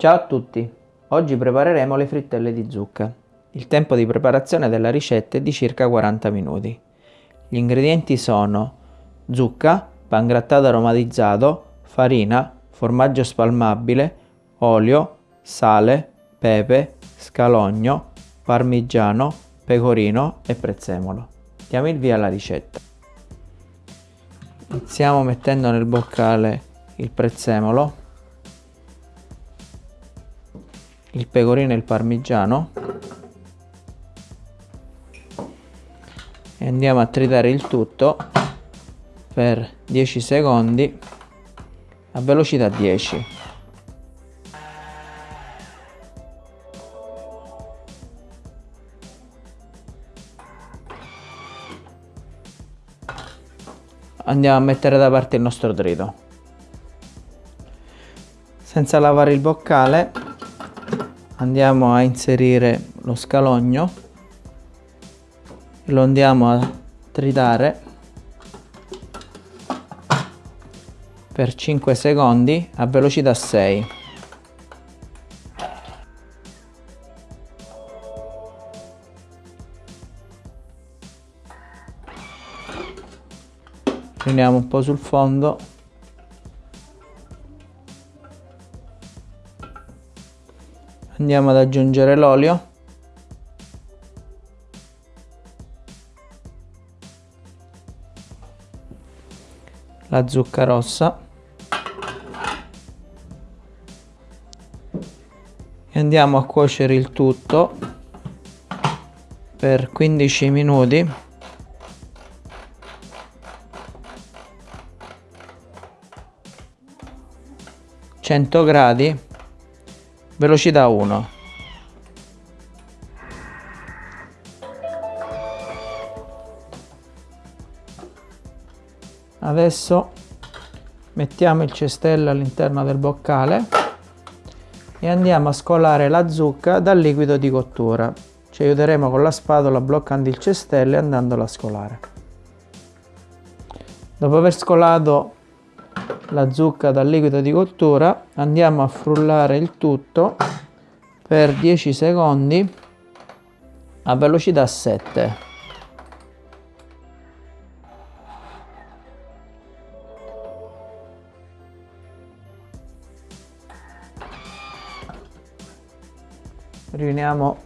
Ciao a tutti! Oggi prepareremo le frittelle di zucca. Il tempo di preparazione della ricetta è di circa 40 minuti. Gli ingredienti sono zucca, pangrattato aromatizzato, farina, formaggio spalmabile, olio, sale, pepe, scalogno, parmigiano, pecorino e prezzemolo. Diamo il via alla ricetta. Iniziamo mettendo nel boccale il prezzemolo, il pecorino e il parmigiano. E andiamo a tritare il tutto per 10 secondi a velocità 10 andiamo a mettere da parte il nostro trito. Senza lavare il boccale andiamo a inserire lo scalogno lo andiamo a tritare per 5 secondi a velocità 6 riuniamo un po' sul fondo andiamo ad aggiungere l'olio. La zucca rossa. E andiamo a cuocere il tutto per 15 minuti. Gradi velocità 1 adesso mettiamo il cestello all'interno del boccale e andiamo a scolare la zucca dal liquido di cottura. Ci aiuteremo con la spatola bloccando il cestello e andandolo a scolare. Dopo aver scolato la zucca dal liquido di cottura andiamo a frullare il tutto per 10 secondi a velocità 7. riuniamo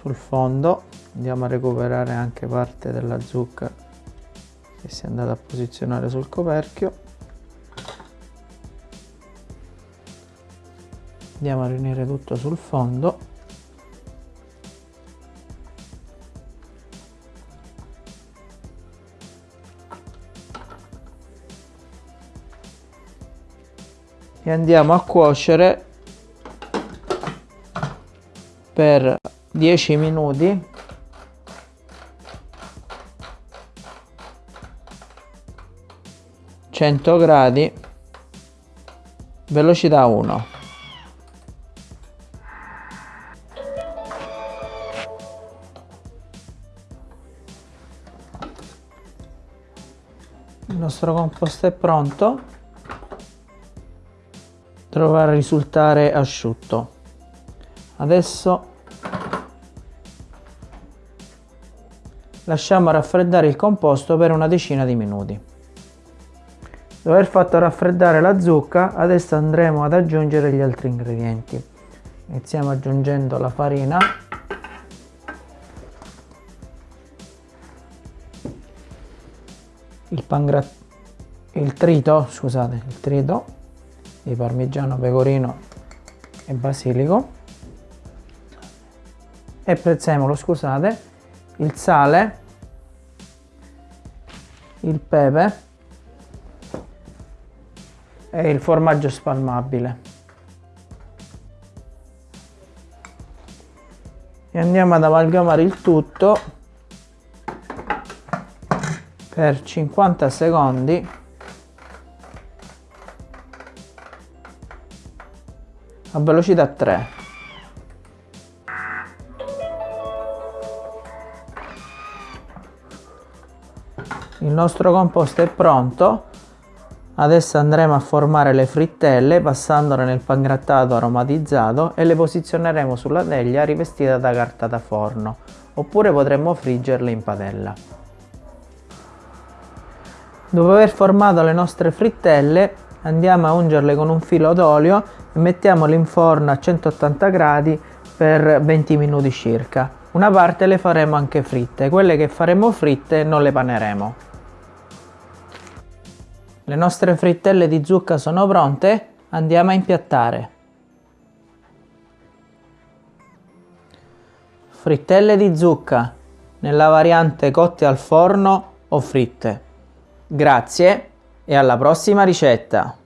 sul fondo andiamo a recuperare anche parte della zucca che si è andata a posizionare sul coperchio. Andiamo a riunire tutto sul fondo. E andiamo a cuocere per 10 minuti cento gradi velocità 1 il nostro composto è pronto. Dovrà risultare asciutto. Adesso lasciamo raffreddare il composto per una decina di minuti dopo aver fatto raffreddare la zucca adesso andremo ad aggiungere gli altri ingredienti. Iniziamo aggiungendo la farina. Il pangrat il trito scusate il trito di parmigiano pecorino e basilico. E prezzemolo, scusate, il sale, il pepe e il formaggio spalmabile. E andiamo ad amalgamare il tutto per 50 secondi. A velocità 3 il nostro composto è pronto Adesso andremo a formare le frittelle passandole nel pangrattato aromatizzato e le posizioneremo sulla teglia rivestita da carta da forno, oppure potremmo friggerle in padella. Dopo aver formato le nostre frittelle andiamo a ungerle con un filo d'olio e mettiamole in forno a 180 gradi per 20 minuti circa. Una parte le faremo anche fritte, quelle che faremo fritte non le paneremo. Le nostre frittelle di zucca sono pronte, andiamo a impiattare. Frittelle di zucca nella variante cotte al forno o fritte. Grazie e alla prossima ricetta!